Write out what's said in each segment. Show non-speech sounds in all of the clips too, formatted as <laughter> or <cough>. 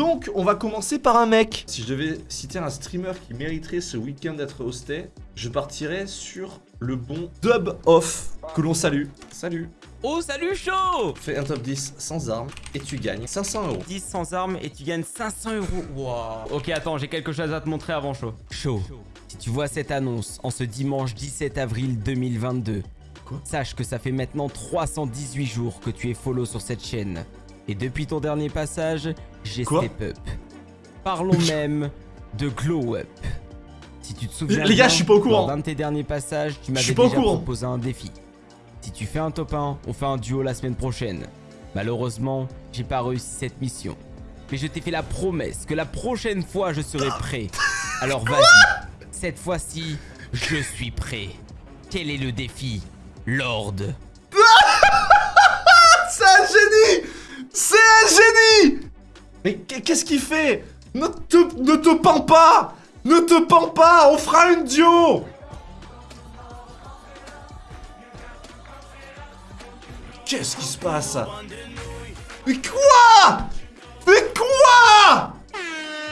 Donc, on va commencer par un mec. Si je devais citer un streamer qui mériterait ce week-end d'être hosté, je partirais sur le bon Dub Off, que l'on salue. Salut Oh salut chaud Fais un top 10 sans armes et tu gagnes 500 euros. 10 sans armes et tu gagnes 500 euros. Wow. Ok attends, j'ai quelque chose à te montrer avant chaud. Chaud. Si tu vois cette annonce en ce dimanche 17 avril 2022, Quoi? sache que ça fait maintenant 318 jours que tu es follow sur cette chaîne. Et depuis ton dernier passage, j'ai step up. Parlons <laughs> même de glow up. Si tu te souviens Les gars, bien, je suis pas au courant. lors d'un de tes derniers passages, tu m'avais déjà proposé un défi. Si tu fais un top 1, on fait un duo la semaine prochaine. Malheureusement, j'ai pas réussi cette mission. Mais je t'ai fait la promesse que la prochaine fois je serai prêt. Alors vas-y, cette fois-ci, je suis prêt. Quel est le défi, Lord <laughs> C'est un génie C'est un génie Mais qu'est-ce qu'il fait? Ne te, ne te pends pas! Ne te pends pas On fera une duo! Qu'est-ce qui se passe? Mais quoi? Mais quoi?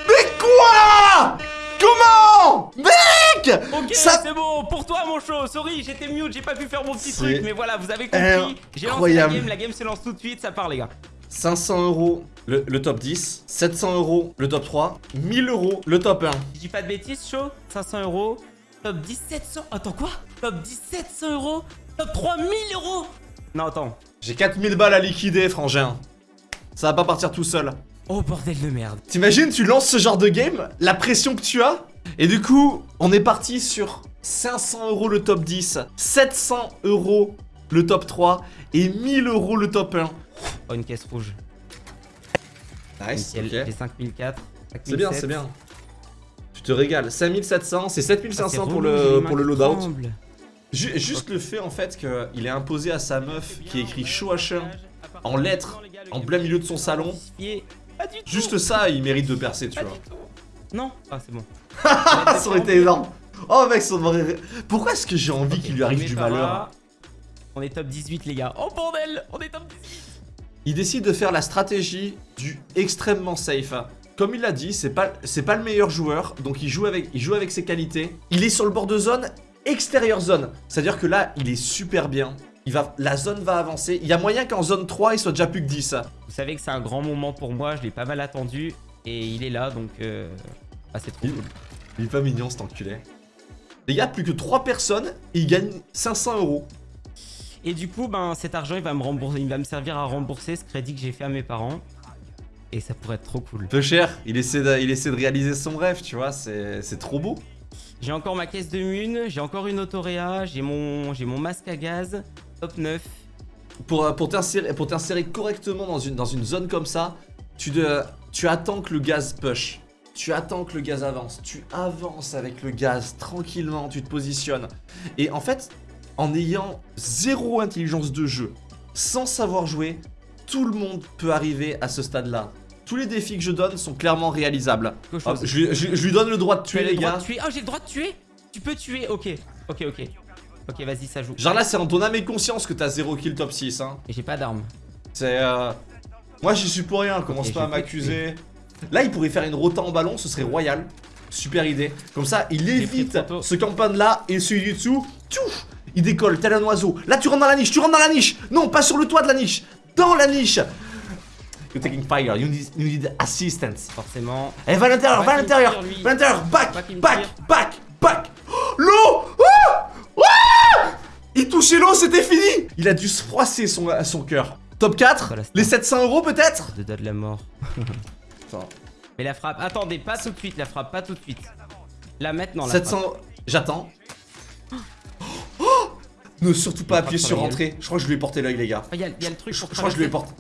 Mais quoi? Comment? Mec! Ok, Ça- c'est bon, pour toi mon show, sorry, j'étais mute, j'ai pas pu faire mon petit truc, mais voilà, vous avez compris. J'ai lancé la game, la game se lance tout de suite, ça part les gars. 500 euros le, le top 10, 700 euros le top 3, 1000 euros le top 1. Je dis pas de bêtises, chaud 500 euros. Top 1700. Attends, quoi? Top 1700 euros. Top 3000 euros. Non, attends. J'ai 4000 balles à liquider, frangin. Ça va pas partir tout seul. Oh, bordel de merde. T'imagines, tu lances ce genre de game, la pression que tu as, et du coup, on est parti sur 500 euros le top 10, 700 euros le top 3, et 1000 euros le top 1. Oh, une caisse rouge. Nice, ok. J'ai 5004. C'est bien, c'est bien. Tu te régales. 5700, c'est Ah, 7500 pour le, pour le loadout. Ju- juste le fait en fait qu'il est imposé à sa meuf qui écrit show H1 en lettres, en plein milieu de son salon. Juste ça, il mérite de percer, tu vois. Non. Ah, c'est bon. <laughs> ça aurait été énorme. Oh mec, ça aurait... Pourquoi est-ce que j'ai envie qu'il lui arrive du malheur On est top 18, les gars. Oh, bordel On est top 18. Il décide de faire la stratégie du extrêmement safe. Comme il l'a dit, c'est pas, le meilleur joueur, donc il joue, avec, il joue avec ses qualités. Il est sur le bord de zone, extérieur zone. C'est-à-dire que là, il est super bien. Il va, la zone va avancer. Il y a moyen qu'en zone 3, il soit déjà plus que 10. Vous savez que c'est un grand moment pour moi. Je l'ai pas mal attendu. Et il est là, donc... Euh... Ah, c'est trop Il- cool. Il est pas mignon cet enculé. Les gars, plus que 3 personnes et il gagne 500 euros. Et du coup, ben, cet argent, il va me rembourser, il va me servir à rembourser ce crédit que j'ai fait à mes parents. Et ça pourrait être trop cool. Peu cher, il essaie de, il essaie de réaliser son rêve, tu vois, c'est trop beau. J'ai encore ma caisse de mune, j'ai encore une autoréa, j'ai mon, masque à gaz, top 9. Pour, pour t'insérer pour t'insérer correctement dans une, dans une zone comme ça, tu, de, tu attends que le gaz push. Tu attends que le gaz avance. Tu avances avec le gaz tranquillement, tu te positionnes. Et en fait, en ayant zéro intelligence de jeu, sans savoir jouer, tout le monde peut arriver à ce stade-là. Tous les défis que je donne sont clairement réalisables. Chose. je, lui- je- je lui donne le droit de tuer le les gars. Ah, j'ai le droit de tuer Tu peux tuer, ok. Ok, ok. Ok, vas-y, ça joue. Genre là, c'est en ton âme et conscience que t'as 0 kill top 6. Hein. Et j'ai pas d'armes. C'est. Euh... Moi, j'y suis pour rien, commence Ok, pas à m'accuser. Là, il pourrait faire une rota en ballon, ce serait royal. Super idée. Comme ça, il évite ce campagne là et celui du dessous. Tchouf il décolle, tel un oiseau. Là, tu rentres dans la niche, tu rentres dans la niche. Non, pas sur le toit de la niche, dans la niche. You're taking fire, you need, you need assistance. Forcément. Eh, va à l'intérieur, Va à l'intérieur, va à l'intérieur, back, back, back, back. <gasps> L'eau Ah Ah Il touchait l'eau, c'était fini Il a dû se froisser son, son cœur. Top 4 Voilà, c'est Les ça. 700 euros peut-être? De de la mort. <laughs> Attends. Mais la frappe. Attendez, pas tout de suite, la frappe, pas tout de suite. Là, maintenant, la 700... frappe. J'attends. Ne surtout pas Il appuyer sur entrée. Je crois que je lui ai porté l'œil, les gars. Oh, y a, y a le truc Je, pour je crois que je lui ai porté.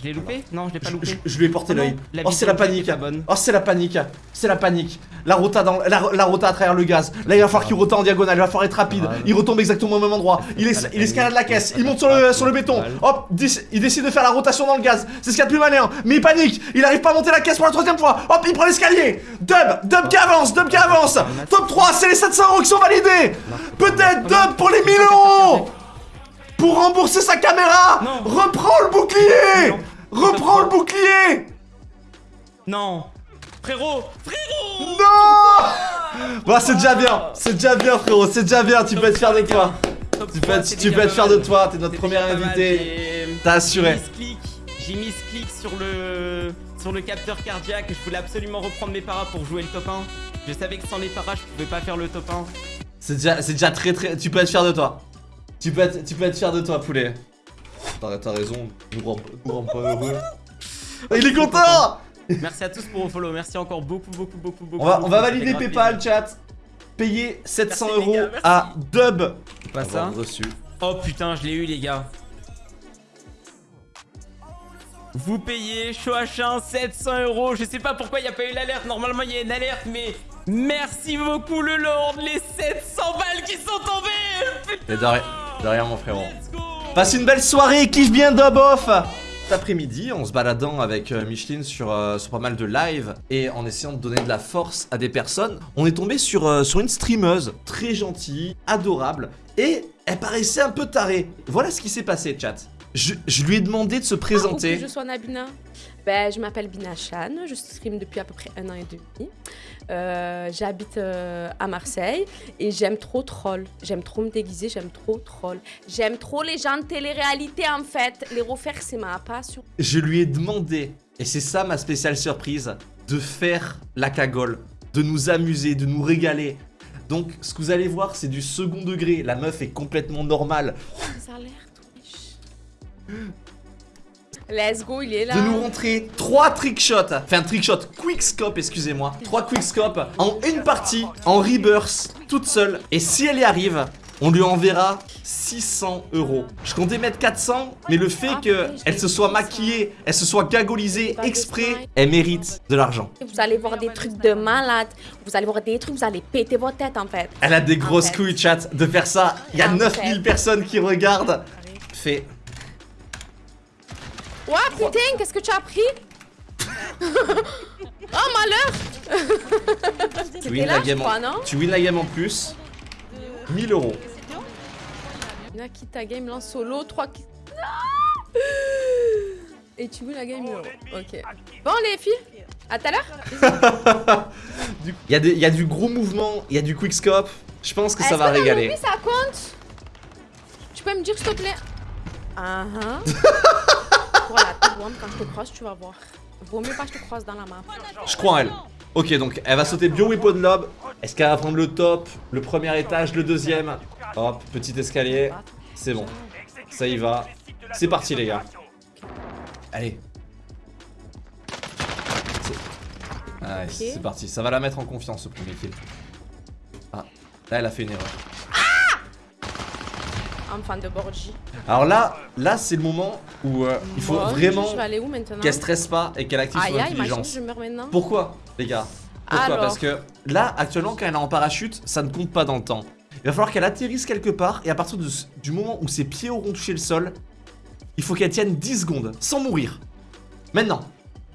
Je l'ai loupé Non, je l'ai pas loupé. je- je lui ai porté Oh l'œil. Oh, c'est la panique. Oh, c'est la panique. C'est la panique. La rota, dans, la, la rota à travers le gaz. Là, il va falloir qu'il rota en diagonale. Il va falloir être rapide. Grave. Il retombe exactement au même endroit. Il, es- il escalade la caisse. Il monte sur le, sur le béton. Hop, il décide de faire la rotation dans le gaz. C'est ce qu'il y a de plus malin. Mais il panique. Il arrive pas à monter la caisse pour la troisième fois. Hop, il prend l'escalier. Dub, Dub qui avance. Dub qui avance. Top 3, c'est les 700 euros qui sont validés. Peut-être Dub pour les 1000 euros. Pour rembourser sa caméra. Non. Reprends le bouclier. Reprends le bouclier. Non Frérot Frérot Non Bon, c'est déjà bien, c'est déjà bien, frérot, c'est déjà bien, tu peux être fier de toi. Tu peux être, tu peux de toi, t'es notre premier invité. T'as assuré. J'ai mis ce clic, sur le sur le capteur cardiaque. Je voulais absolument reprendre mes paras pour jouer le top 1. Je savais que sans les paras, je pouvais pas faire le top 1. C'est déjà, très très. Tu peux être fier de toi. Tu peux être, tu peux être fier de toi, poulet. T'as raison, nous rend, nous rend pas heureux. Ah, Il est content Merci à tous pour vos follow. Merci encore beaucoup, beaucoup, beaucoup, beaucoup. On va, on valider PayPal, chat. Payer 700 Merci, les euros gars, à Dub. Pas ça. Reçu. Oh putain, je l'ai eu, les gars. Vous payez Choachin 700 euros. Je sais pas pourquoi il n'y a pas eu l'alerte. Normalement, il y a une alerte, mais merci beaucoup, le Lord. Les 700 balles qui sont tombées. Putain. Et derrière, derrière mon frérot. Let's go. Passe une belle soirée, kiffe bien Dub Off Cet après-midi, en se baladant avec euh, Micheline sur, euh, sur pas mal de live et en essayant de donner de la force à des personnes, on est tombé sur, euh, sur une streameuse très gentille, adorable et elle paraissait un peu tarée. Voilà ce qui s'est passé, chat. Je, je lui ai demandé de se que présenter. je sois Nabina? Ben, je m'appelle Bina Chan, je stream depuis à peu près un an et demi. Euh, J'habite euh, à Marseille et j'aime trop troll. J'aime trop me déguiser, j'aime trop troll. J'aime trop les gens de télé-réalité en fait. Les refaire, c'est ma passion. Je lui ai demandé, et c'est ça ma spéciale surprise, de faire la cagole, de nous amuser, de nous régaler. Donc, ce que vous allez voir, c'est du second degré. La meuf est complètement normale. Ça a l'air. Let's go, il est là. de nous rentrer trois trickshots, enfin trickshot, quickscope, excusez-moi, trois quickscope en une partie, en rebirth, toute seule. Et si elle y arrive, on lui enverra 600 euros. Je comptais mettre 400, mais le fait Ah, que oui, je elle l'ai se soit maquillée, elle se soit gagolisée exprès, elle mérite de l'argent. Vous allez voir des trucs de malade. Vous allez voir des trucs, vous allez péter votre tête en fait. Elle a des grosses fait. couilles, chat, de faire ça. Il y a En 9000 fait. personnes qui regardent. Fait. Ouais, putain, qu'est-ce que tu as pris? <laughs> Oh, malheur Tu win là, la game crois, en... Tu win la game en plus. 1000 euros. Game lance solo, 3 qui... Et tu veux la game euro. Ok. Bon les filles, à tout à l'heure. <laughs> Il y, a y du gros mouvement, il y a du quickscope. Je pense que ça va que régaler. lobby, ça compte? Tu peux me dire s'il te plaît? Ah ah. <laughs> Voilà, t'es bonne, quand je te croise, tu vas voir. Vaut mieux pas que je te croise dans la map. Je crois en elle. Ok, donc elle va sauter Bio Weapon Lob. Est-ce qu'elle va prendre le top, le premier étage, le deuxième? Hop, petit escalier. C'est bon. Ça y va. C'est parti, les gars. Allez. Ah, c'est parti. Ça va la mettre en confiance, ce premier kill. Ah, là, elle a fait une erreur. Un fan de Borgi. Alors là, là c'est le moment où euh, il faut vraiment qu'elle stresse pas et qu'elle active son aïe, imagine, intelligence. je meurs maintenant. Pourquoi, les gars? Pourquoi? Alors. Parce que là, actuellement, quand elle est en parachute, ça ne compte pas dans le temps. Il va falloir qu'elle atterrisse quelque part et à partir de du moment où ses pieds auront touché le sol, il faut qu'elle tienne 10 secondes sans mourir. Maintenant.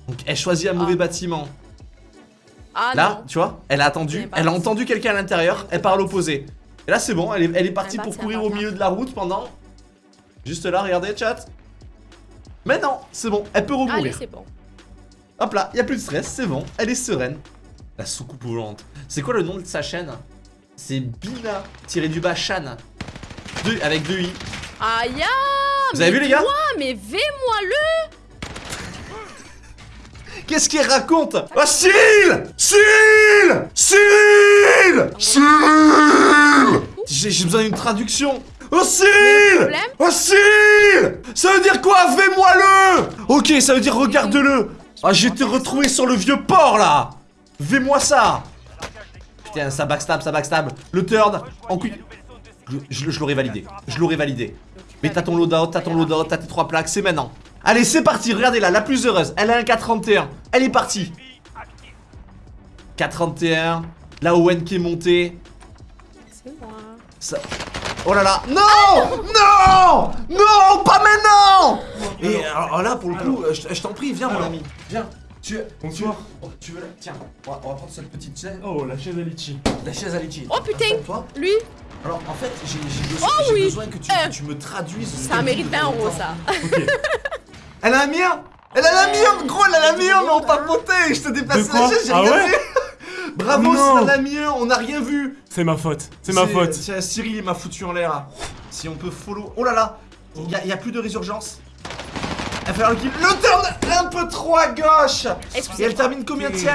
Donc elle choisit un mauvais Ah. bâtiment. Ah Là, non. tu vois, elle a attendu, elle a entendu quelqu'un à l'intérieur, elle part à l'opposé. Et là, c'est bon, elle est, elle est partie pour courir au milieu de la route pendant. Juste là, regardez, chat. Mais non, c'est bon, elle peut Allez, c'est bon. Hop là, y a plus de stress, c'est bon, elle est sereine. La soucoupe volante. C'est quoi le nom de sa chaîne? C'est Bina tiré du bas Shan. Deux, avec deux i. Aïe ah, Vous avez vu les gars? toi, mais vais-moi le Qu'est-ce qu'il raconte Oh Cyril Cyril Cyril Cyril J'ai besoin d'une traduction. Oh Cyril Oh Cyril Ça veut dire quoi? Fais-moi le Ok, ça veut dire regarde-le. Ah, j'ai été retrouvé sur le vieux port là. Fais-moi ça. Putain, ça backstab, ça backstab. Le third, en. Je, je- je l'aurais validé. Je l'aurais validé. Mais t'as ton loadout, t'as ton loadout, t'as tes trois plaques, c'est maintenant. Allez, c'est parti, regardez là, la plus heureuse. Elle a un 431. Elle est partie. 431. La Owen qui est montée. C'est moi. Ça... Oh là là Non Non Non Pas maintenant Et alors, alors là, pour le coup, euh, je, je t'en prie, viens mon ami. Viens. Tu, tu, tu veux la... Tiens, on va, on va prendre cette petite chaise. Oh, la chaise à litchi. La chaise à litchi. Oh, putain. Toi Lui, Alors en fait, j'ai besoin, Oh oui. besoin que tu, Euh, que tu me traduises. ce ça que mérite tu 20 dis en euros même temps. ça. Ok. <laughs> Elle a un mien Elle a la mienne, gros, elle a la mienne, mais on papotait, je te dépasse la chaise, j'ai Ah rien ouais vu. <laughs> Bravo, c'est la mienne, on n'a rien vu. C'est ma faute. C'est ma faute. C'est Cyril, il m'a foutu en l'air. Si on peut follow. Oh là là, il y, a- il y a plus de résurgence. Il va falloir qu'il le turn un peu trop à gauche. Et elle termine combien de Bon, je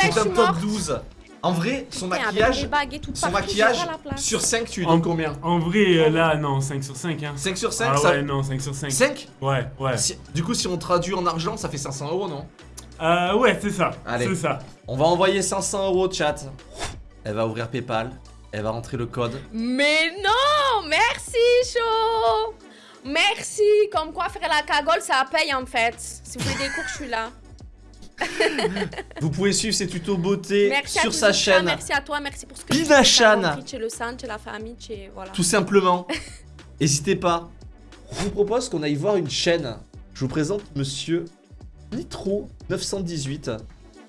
C'est un suis top morte. 12. En vrai, son Putain, maquillage, son partout, maquillage sur 5, tu lui En- donnes combien En vrai, euh, là, non, 5 sur 5. Hein. 5 sur 5 Ah ça... ouais, non, 5 sur 5. 5 Ouais, ouais. Du coup, si on traduit en argent, ça fait 500 euros, non? Euh, ouais, c'est ça. Allez. C'est ça. On va envoyer 500 euros, chat. Elle va ouvrir PayPal. Elle va rentrer le code. Mais non Merci, chaud Merci Comme quoi, faire la cagole, ça paye en fait. Si vous voulez des cours, je suis là. Vous pouvez suivre ses tutos beauté Merci sur sa chaîne. Merci à toi, merci pour ce que Bina tu Chez le sang, chez la famille, chez... Voilà. Tout simplement. <laughs> N'hésitez pas. Je vous propose qu'on aille voir une chaîne. Je vous présente monsieur Nitro 918.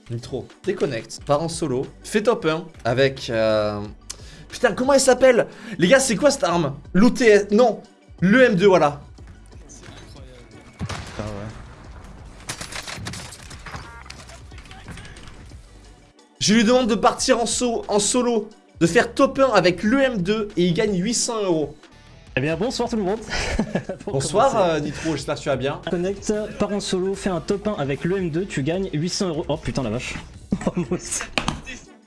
Nitro, déconnecte, part en solo, fait top 1 avec... euh, Putain, comment elle s'appelle? Les gars, c'est quoi cette arme? L'OTS... Non Le M2, voilà. Je lui demande de partir en, so- en solo, de faire top 1 avec l'EM2 et il gagne 800 euros. Eh bien bonsoir tout le monde <laughs> Bonsoir euh, Nitro, j'espère que tu vas bien. Connect, pars en solo, fais un top 1 avec l'EM2, tu gagnes 800 euros. Oh putain la vache <laughs> Oh.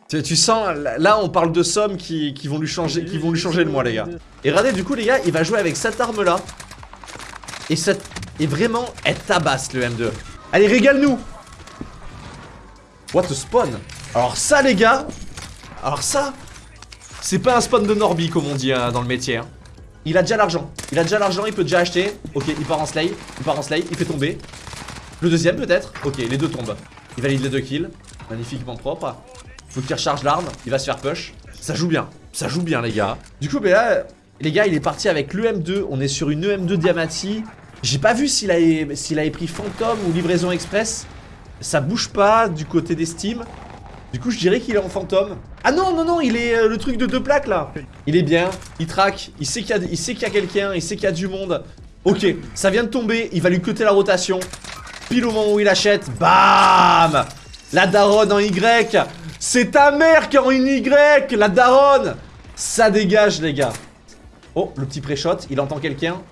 Tu, tu sens, là on parle de sommes qui, qui vont lui changer, qui vont lui changer le mois les gars. Et regardez du coup les gars, il va jouer avec cette arme là. Et, cette, et vraiment, elle tabasse le M2. Allez, régale-nous What a spawn Alors ça les gars, alors ça, c'est pas un spawn de Norby comme on dit hein, dans le métier. hein. Il a déjà l'argent, il a déjà l'argent, il peut déjà acheter. Ok, il part en slay, il part en slay, il fait tomber. Le deuxième peut-être Ok, les deux tombent. Il valide les deux kills, magnifiquement propre. Faut qu'il recharge l'arme, il va se faire push. Ça joue bien, ça joue bien les gars. Du coup, mais là, les gars, il est parti avec l'EM2. On est sur une EM2 Diamati. J'ai pas vu s'il avait, s'il avait pris Phantom ou livraison express. Ça bouge pas du côté des Steam. Du coup, je dirais qu'il est en fantôme. Ah non, non, non, il est euh, le truc de deux plaques là. Il est bien, il traque, il sait qu'il y a, qu'il quelqu'un, il sait qu'il y a du monde. Ok, ça vient de tomber, il va lui cuter la rotation. Pile au moment où il achète, bam La daronne en Y C'est ta mère qui en Y La daronne Ça dégage les gars Oh, le petit pré-shot, il entend quelqu'un.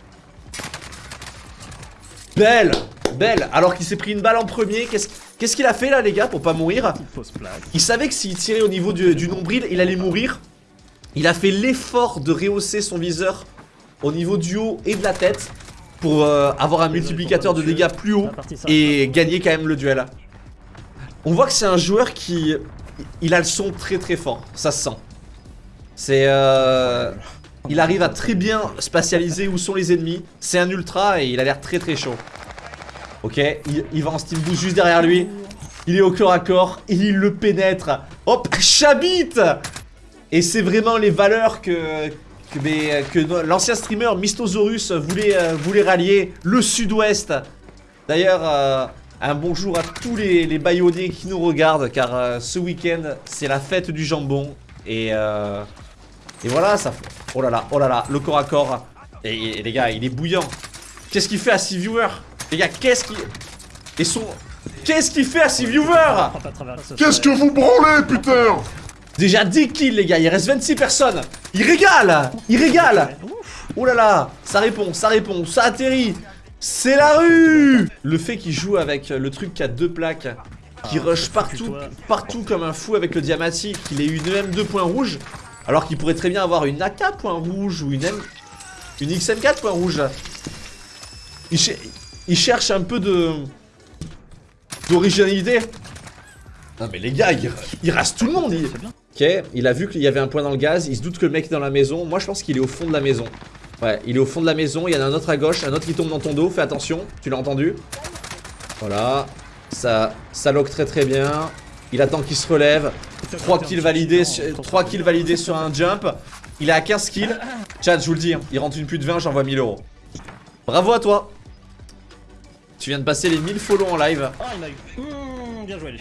Belle Belle Alors qu'il s'est pris une balle en premier, qu'est-ce qu'est-ce qu'il a fait là les gars pour pas mourir il savait que s'il tirait au niveau du, du nombril, il allait mourir. Il a fait l'effort de rehausser son viseur au niveau du haut et de la tête pour euh, avoir un multiplicateur de dégâts plus haut et gagner quand même le duel. On voit que c'est un joueur qui... Il a le son très très fort, ça se sent. C'est... euh, Il arrive à très bien spatialiser où sont les ennemis. C'est un ultra et il a l'air très très chaud. Ok, il, va en steam boost juste derrière lui. Il est au corps à corps, il le pénètre. Hop, Chabit Et c'est vraiment les valeurs que, que, l'ancien streamer Mystosaurus voulait, euh, voulait rallier. Le sud-ouest. D'ailleurs, euh, un bonjour à tous les, les qui nous regardent, car euh, ce week-end, c'est la fête du jambon. Et, et voilà, ça fait... Oh là là, oh là là, le corps à corps. Et, et les gars, il est bouillant. Qu'est-ce qu'il fait à 6 viewers? Les gars, qu'est-ce qu'il... Et son... Qu'est-ce qu'il fait à 6 viewers Qu'est-ce que vous branlez, putain Déjà 10 kills les gars, il reste 26 personnes. Il régale Il régale. Oh là là Ça répond, ça répond, ça atterrit. C'est la rue. Le fait qu'il joue avec le truc qui a deux plaques, qui rush partout, partout comme un fou avec le diamati, qu'il ait une M2 point rouge, alors qu'il pourrait très bien avoir une AK point rouge ou une M... Une XM4 point rouge. Il, il cherche un peu de... d'originalité. Non mais les gars, il, il rase tout le monde il... Ok, il a vu qu'il y avait un point dans le gaz, il se doute que le mec est dans la maison. Moi je pense qu'il est au fond de la maison. Ouais, il est au fond de la maison, il y en a un autre à gauche, un autre qui tombe dans ton dos, fais attention, tu l'as entendu? Voilà, ça, ça lock très très bien. Il attend qu'il se relève. 3 kills validés, sur- 3 kills validés sur un jump. Il est à 15 kills. Chat, je vous le dis, hein, il rentre une pute 20, j'envoie 1000 euros. Bravo à toi Tu viens de passer les 1000 follow en live. Ah il m'a eu. Mmh, bien joué lui.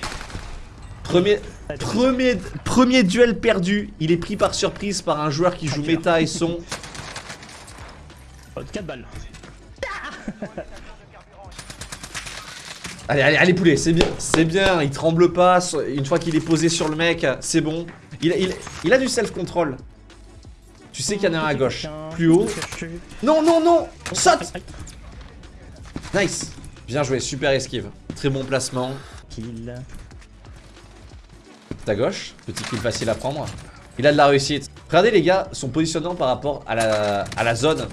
Premier, premier, premier duel perdu. Il est pris par surprise par un joueur qui joue méta et son. 4 balles. <laughs> Allez, allez, allez, poulet, c'est bien, c'est bien. Il tremble pas. Une fois qu'il est posé sur le mec, c'est bon. Il, il, il a du self-control. Tu sais qu'il y en a un à gauche. Plus haut. Non, non, non Saute Nice Bien joué, super esquive. Très bon placement. Kill. Ta gauche, petit kill facile à prendre. Il a de la réussite. Regardez les gars, son positionnement par rapport à la, à la zone.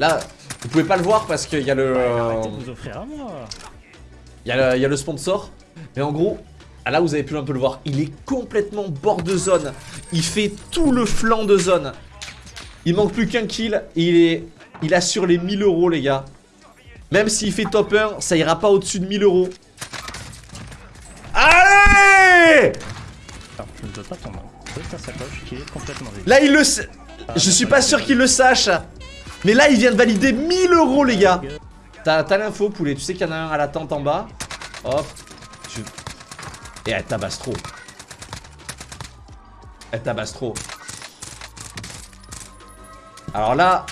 Là, vous pouvez pas le voir parce qu'il y a le... Arrêtez de vous offrir à moi. Il y, a le, il y a le sponsor. Mais en gros, ah, là vous avez pu un peu le voir, il est complètement bord de zone. Il fait tout le flanc de zone. Il manque plus qu'un kill. Il, est, il assure les 1000 euros les gars. Même s'il fait top 1, ça ira pas au-dessus de 1000 euros. Allez je ne veux pas vide. Là il le sait. Je suis pas sûr qu'il le sache. Mais là il vient de valider 1000 euros les gars. T'as l'info poulet, tu sais qu'il y en a un à la tente en bas. Hop. Tu... Et elle tabasse trop. Elle tabasse trop. Alors là,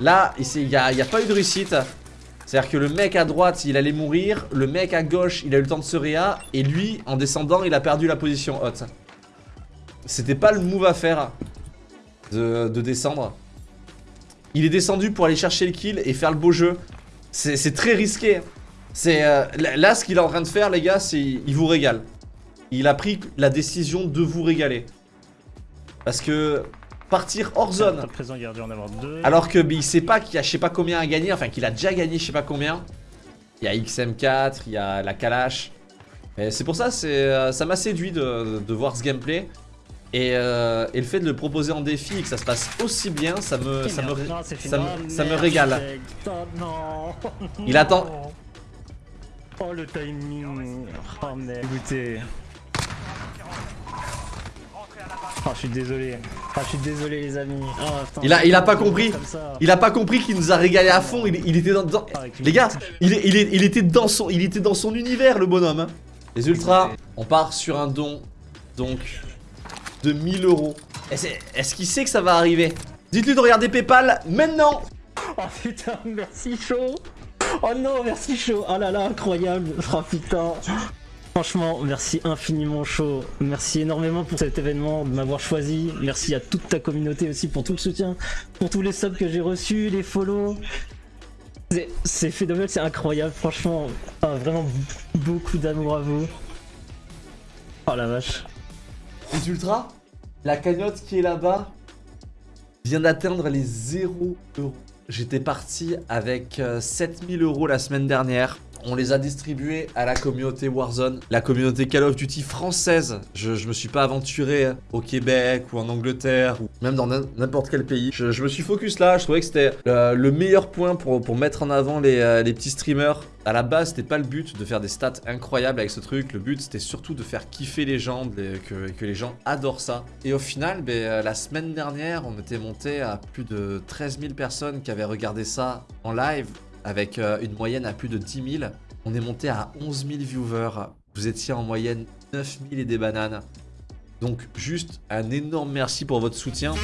là, il n'y a, y a pas eu de réussite. C'est-à-dire que le mec à droite, il allait mourir. Le mec à gauche, il a eu le temps de se réa. Et lui, en descendant, il a perdu la position haute. C'était pas le move à faire de, de descendre. Il est descendu pour aller chercher le kill et faire le beau jeu. C'est très risqué. C'est euh, Là, ce qu'il est en train de faire, les gars, c'est il vous régale. Il a pris la décision de vous régaler. Parce que partir hors zone. Alors que il sait pas qu'il y a je sais pas combien à gagner, enfin qu'il a déjà gagné je sais pas combien. Il y a XM4, il y a la Kalash. C'est pour ça, euh, ça m'a séduit de, voir ce gameplay. Euh, et, le fait de le proposer en défi et que ça se passe aussi bien, ça me, ça me, ça me, régale. Il attend. Oh le timing. Oh merde. Écoutez. Oh, je suis désolé. Oh, je suis désolé, les amis. Oh, il, a, il a pas compris. Il a pas compris qu'il nous a régalé à fond. Il, était dans. Ah, les gars, il, il, était dans son, il était dans son univers, le bonhomme. Hein. Les ultras, on part sur un don. Donc, de 1000 euros. Est-ce qu'il sait que ça va arriver? Dites-lui de regarder Paypal maintenant. Oh putain, merci chaud. Oh non, merci chaud. Oh là là, incroyable. Oh putain. Franchement, merci infiniment chaud. Merci énormément pour cet événement, de m'avoir choisi. Merci à toute ta communauté aussi pour tout le soutien, pour tous les subs que j'ai reçus, les follow. C'est phénoménal, c'est incroyable, franchement. Ah, vraiment beaucoup d'amour à vous. Oh la vache. Les ultras, la cagnotte qui est là-bas vient d'atteindre les 0 euros. J'étais parti avec 7000 euh, euros la semaine dernière. On les a distribués à la communauté Warzone, la communauté Call of Duty française. Je, me suis pas aventuré au Québec ou en Angleterre ou même dans n'importe quel pays. Je, me suis focus là, je trouvais que c'était le, meilleur point pour, pour mettre en avant les, euh, les petits streamers. À la base, c'était pas le but de faire des stats incroyables avec ce truc. Le but, c'était surtout de faire kiffer les gens, que, que, les gens adorent ça. Et au final, euh, la semaine dernière, on était monté à plus de 13 000 personnes qui avaient regardé ça en live avec euh, une moyenne à plus de 10 000. On est monté à 11 000 viewers. Vous étiez en moyenne 9 000 et des bananes. Donc juste un énorme merci pour votre soutien.